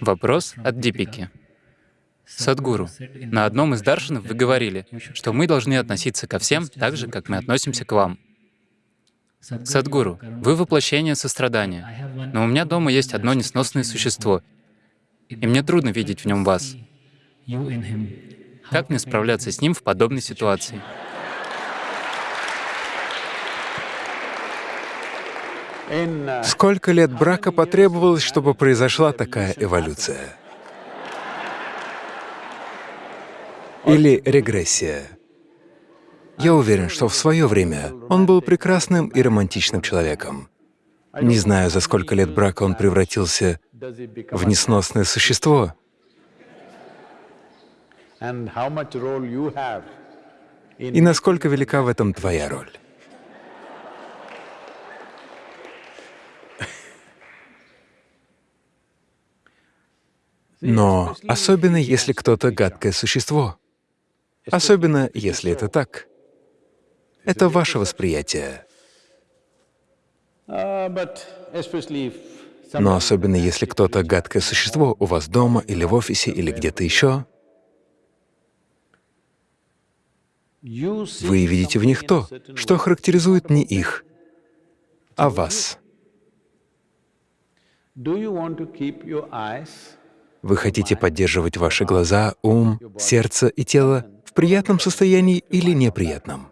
Вопрос от Дипики. Садгуру, на одном из даршинов вы говорили, что мы должны относиться ко всем так же, как мы относимся к вам. Садгуру, вы воплощение сострадания, но у меня дома есть одно несносное существо, и мне трудно видеть в нем вас. Как мне справляться с ним в подобной ситуации? Сколько лет брака потребовалось, чтобы произошла такая эволюция? Или регрессия? Я уверен, что в свое время он был прекрасным и романтичным человеком. Не знаю, за сколько лет брака он превратился в несносное существо. И насколько велика в этом твоя роль? Но особенно если кто-то гадкое существо, особенно если это так. Это ваше восприятие. Но особенно если кто-то гадкое существо у вас дома или в офисе или где-то еще, вы видите в них то, что характеризует не их, а вас. Вы хотите поддерживать ваши глаза, ум, сердце и тело в приятном состоянии или неприятном?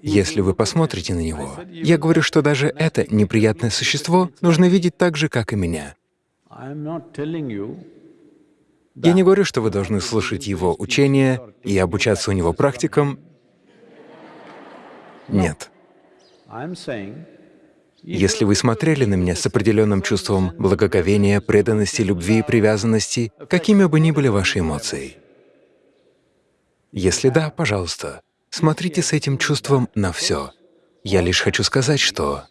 Если вы посмотрите на него, я говорю, что даже это неприятное существо нужно видеть так же, как и меня. Я не говорю, что вы должны слушать его учения и обучаться у него практикам, нет. Если вы смотрели на меня с определенным чувством благоговения, преданности, любви и привязанности, какими бы ни были ваши эмоции, если да, пожалуйста, смотрите с этим чувством на все. Я лишь хочу сказать, что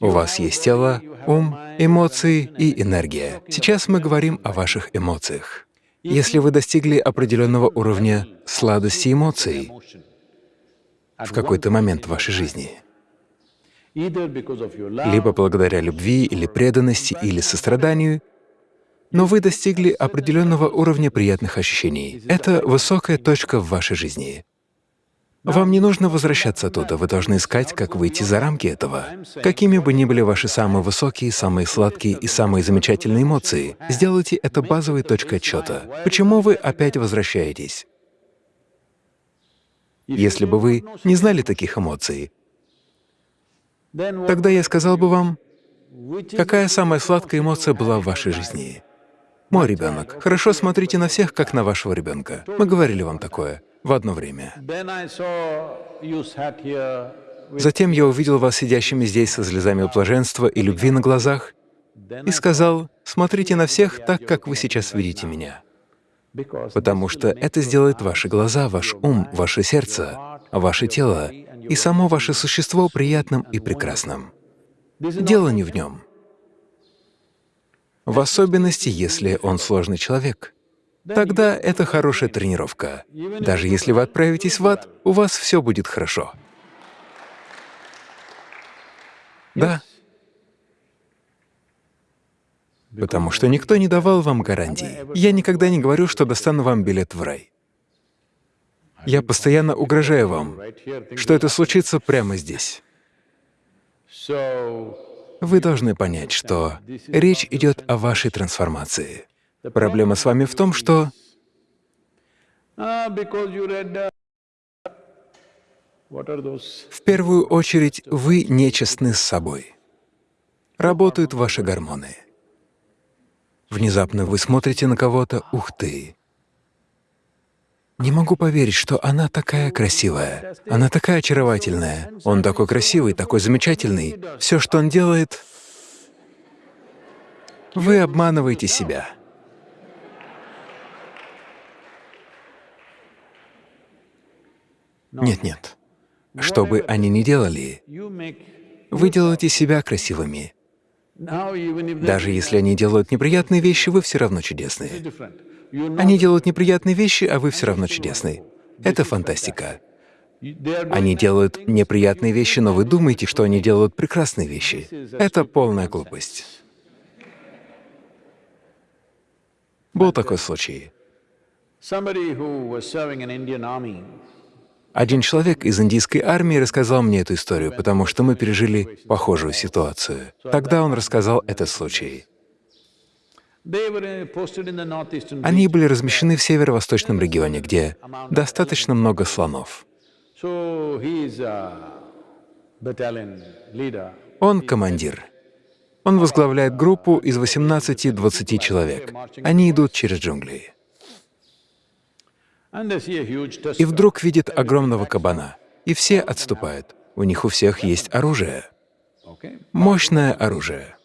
у вас есть тело, ум, эмоции и энергия. Сейчас мы говорим о ваших эмоциях. Если вы достигли определенного уровня сладости эмоций в какой-то момент в вашей жизни, либо благодаря любви или преданности или состраданию, но вы достигли определенного уровня приятных ощущений. Это высокая точка в вашей жизни. Вам не нужно возвращаться оттуда, вы должны искать, как выйти за рамки этого. Какими бы ни были ваши самые высокие, самые сладкие и самые замечательные эмоции, сделайте это базовой точкой отсчета. Почему вы опять возвращаетесь? Если бы вы не знали таких эмоций, тогда я сказал бы вам, какая самая сладкая эмоция была в вашей жизни. Мой ребенок. Хорошо смотрите на всех, как на вашего ребенка. Мы говорили вам такое в одно время. Затем я увидел вас сидящими здесь со слезами блаженства и любви на глазах и сказал, смотрите на всех так, как вы сейчас видите меня, потому что это сделает ваши глаза, ваш ум, ваше сердце, ваше тело и само ваше существо приятным и прекрасным. Дело не в нем. В особенности, если он сложный человек. Тогда это хорошая тренировка. Даже если вы отправитесь в ад, у вас все будет хорошо. Да. Потому что никто не давал вам гарантии. Я никогда не говорю, что достану вам билет в рай. Я постоянно угрожаю вам, что это случится прямо здесь. Вы должны понять, что речь идет о вашей трансформации. Проблема с вами в том, что в первую очередь вы нечестны с собой. Работают ваши гормоны. Внезапно вы смотрите на кого-то, ух ты, не могу поверить, что она такая красивая, она такая очаровательная, он такой красивый, такой замечательный. Все, что он делает, вы обманываете себя. Нет-нет. Что бы они ни делали, вы делаете себя красивыми. Даже если они делают неприятные вещи, вы все равно чудесные. Они делают неприятные вещи, а вы все равно чудесный. Это фантастика. Они делают неприятные вещи, но вы думаете, что они делают прекрасные вещи. Это полная глупость. Был такой случай. Один человек из индийской армии рассказал мне эту историю, потому что мы пережили похожую ситуацию. Тогда он рассказал этот случай. Они были размещены в северо-восточном регионе, где достаточно много слонов. Он командир. Он возглавляет группу из 18-20 человек. Они идут через джунгли. И вдруг видит огромного кабана, и все отступают. У них у всех есть оружие. Мощное оружие.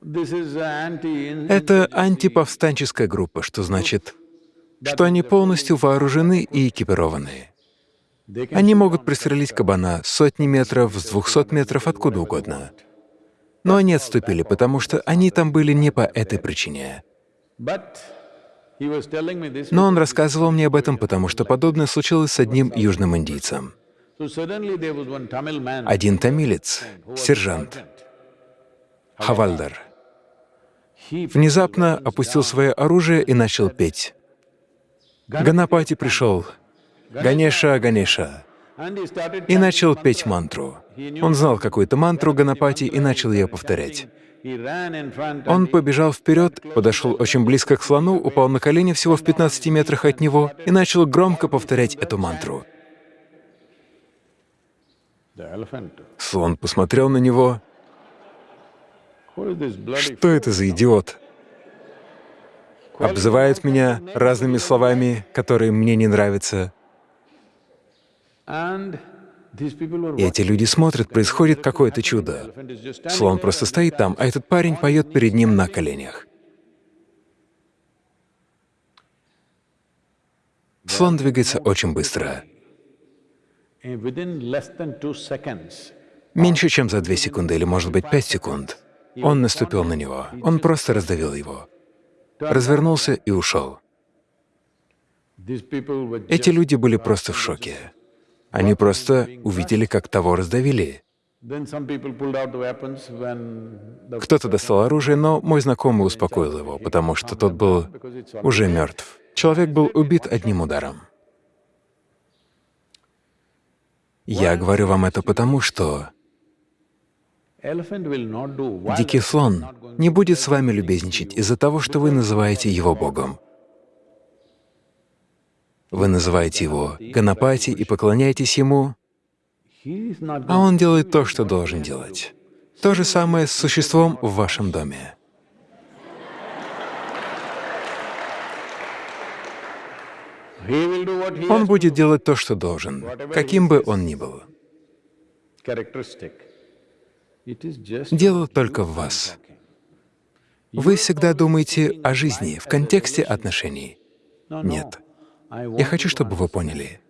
Это антиповстанческая группа, что значит, что они полностью вооружены и экипированы. Они могут пристрелить кабана сотни метров, с двухсот метров, откуда угодно. Но они отступили, потому что они там были не по этой причине. Но он рассказывал мне об этом, потому что подобное случилось с одним южным индийцем. Один тамилец, сержант, Хавальдар, внезапно опустил свое оружие и начал петь. Ганапати пришел, Ганеша, Ганеша, и начал петь мантру. Он знал какую-то мантру Ганапати и начал ее повторять. Он побежал вперед, подошел очень близко к слону, упал на колени всего в 15 метрах от него и начал громко повторять эту мантру. Слон посмотрел на него. Что это за идиот? Обзывает меня разными словами, которые мне не нравятся. И эти люди смотрят, происходит какое-то чудо. Слон просто стоит там, а этот парень поет перед ним на коленях. Слон двигается очень быстро. Меньше чем за две секунды или, может быть, пять секунд. Он наступил на него. Он просто раздавил его. Развернулся и ушел. Эти люди были просто в шоке. Они просто увидели, как того раздавили. Кто-то достал оружие, но мой знакомый успокоил его, потому что тот был уже мертв. Человек был убит одним ударом. Я говорю вам это потому, что дикий слон не будет с вами любезничать из-за того, что вы называете его Богом. Вы называете его Ганапати и поклоняетесь ему, а он делает то, что должен делать. То же самое с существом в вашем доме. Он будет делать то, что должен, каким бы он ни был. Дело только в вас. Вы всегда думаете о жизни в контексте отношений. Нет. Я хочу, чтобы вы поняли.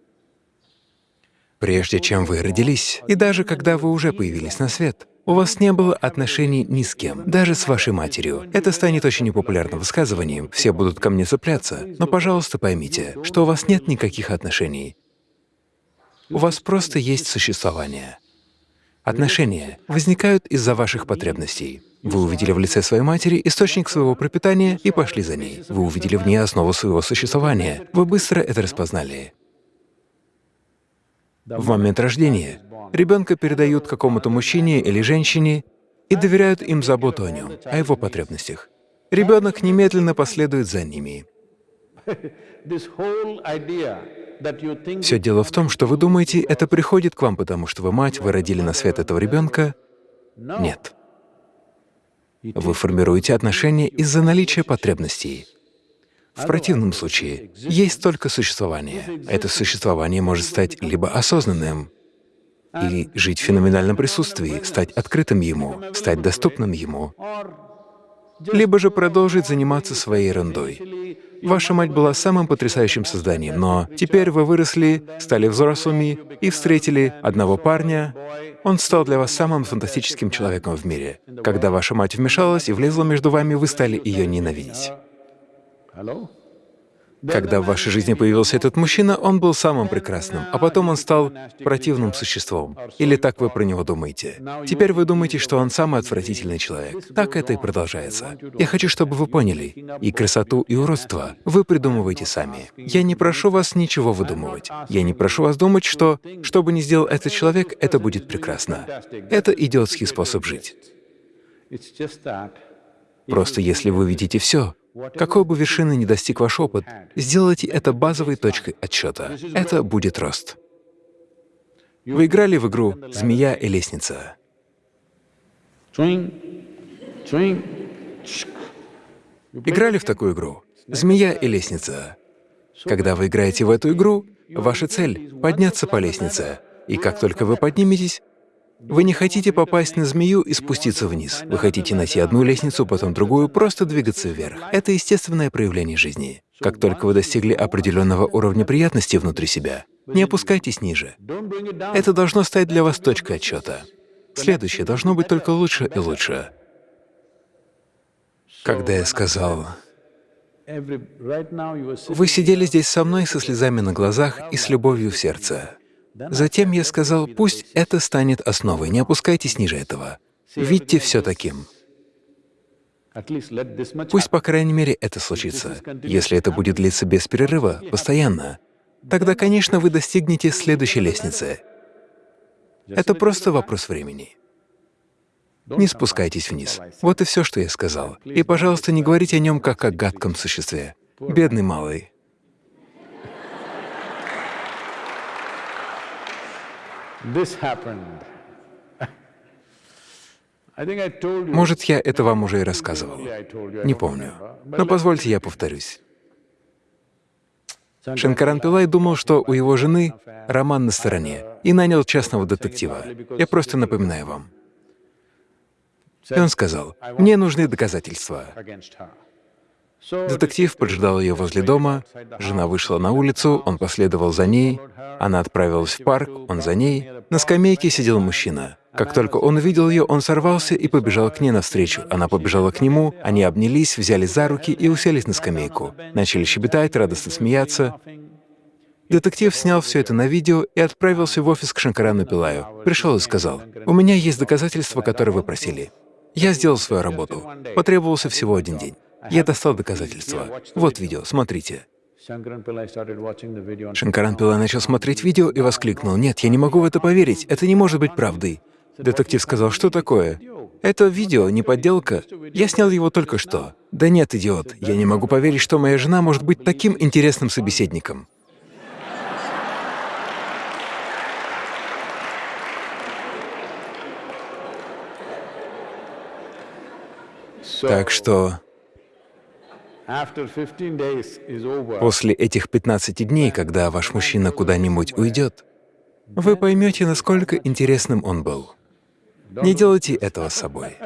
Прежде чем вы родились, и даже когда вы уже появились на свет, у вас не было отношений ни с кем, даже с вашей матерью. Это станет очень непопулярным высказыванием, все будут ко мне цепляться. Но, пожалуйста, поймите, что у вас нет никаких отношений. У вас просто есть существование. Отношения возникают из-за ваших потребностей. Вы увидели в лице своей матери источник своего пропитания и пошли за ней. Вы увидели в ней основу своего существования. Вы быстро это распознали. В момент рождения ребенка передают какому-то мужчине или женщине и доверяют им заботу о нем, о его потребностях. Ребенок немедленно последует за ними. Все дело в том, что вы думаете, это приходит к вам, потому что вы мать, вы родили на свет этого ребенка. Нет. Вы формируете отношения из-за наличия потребностей. В противном случае есть только существование. Это существование может стать либо осознанным, или жить в феноменальном присутствии, стать открытым ему, стать доступным ему, либо же продолжить заниматься своей ерундой. Ваша мать была самым потрясающим созданием, но теперь вы выросли, стали взрослыми и встретили одного парня. Он стал для вас самым фантастическим человеком в мире. Когда ваша мать вмешалась и влезла между вами, вы стали ее ненавидеть. Когда в вашей жизни появился этот мужчина, он был самым прекрасным, а потом он стал противным существом. Или так вы про него думаете. Теперь вы думаете, что он самый отвратительный человек. Так это и продолжается. Я хочу, чтобы вы поняли, и красоту, и уродство вы придумываете сами. Я не прошу вас ничего выдумывать. Я не прошу вас думать, что, что бы ни сделал этот человек, это будет прекрасно. Это идиотский способ жить. Просто если вы видите все, какой бы вершины ни достиг ваш опыт, сделайте это базовой точкой отсчета. Это будет рост. Вы играли в игру «Змея и лестница». Играли в такую игру «Змея и лестница». Когда вы играете в эту игру, ваша цель — подняться по лестнице. И как только вы подниметесь, вы не хотите попасть на змею и спуститься вниз. Вы хотите найти одну лестницу, потом другую, просто двигаться вверх. Это естественное проявление жизни. Как только вы достигли определенного уровня приятности внутри себя, не опускайтесь ниже. Это должно стать для вас точкой отсчета. Следующее должно быть только лучше и лучше. Когда я сказал, «Вы сидели здесь со мной со слезами на глазах и с любовью в сердце», Затем я сказал, пусть это станет основой, не опускайтесь ниже этого. Видьте все таким. Пусть, по крайней мере, это случится. Если это будет длиться без перерыва, постоянно, тогда, конечно, вы достигнете следующей лестницы. Это просто вопрос времени. Не спускайтесь вниз. Вот и все, что я сказал. И, пожалуйста, не говорите о нем как о гадком существе. Бедный малый. Может, я это вам уже и рассказывал. Не помню. Но позвольте я повторюсь. Шанкаран Пилай думал, что у его жены роман на стороне, и нанял частного детектива. Я просто напоминаю вам. И он сказал, «Мне нужны доказательства». Детектив поджидал ее возле дома, жена вышла на улицу, он последовал за ней, она отправилась в парк, он за ней. На скамейке сидел мужчина. Как только он увидел ее, он сорвался и побежал к ней навстречу. Она побежала к нему, они обнялись, взяли за руки и уселись на скамейку. Начали щебетать, радостно смеяться. Детектив снял все это на видео и отправился в офис к Шанкарану Пилаю. Пришел и сказал, «У меня есть доказательства, которые вы просили. Я сделал свою работу. Потребовался всего один день. Я достал доказательства. Вот видео, смотрите. Шанкаран Пилай начал смотреть видео и воскликнул, «Нет, я не могу в это поверить, это не может быть правдой». Детектив сказал, «Что такое?» «Это видео, не подделка. Я снял его только что». «Да нет, идиот, я не могу поверить, что моя жена может быть таким интересным собеседником». Так что После этих 15 дней, когда ваш мужчина куда-нибудь уйдет, вы поймете, насколько интересным он был. Не делайте этого с собой.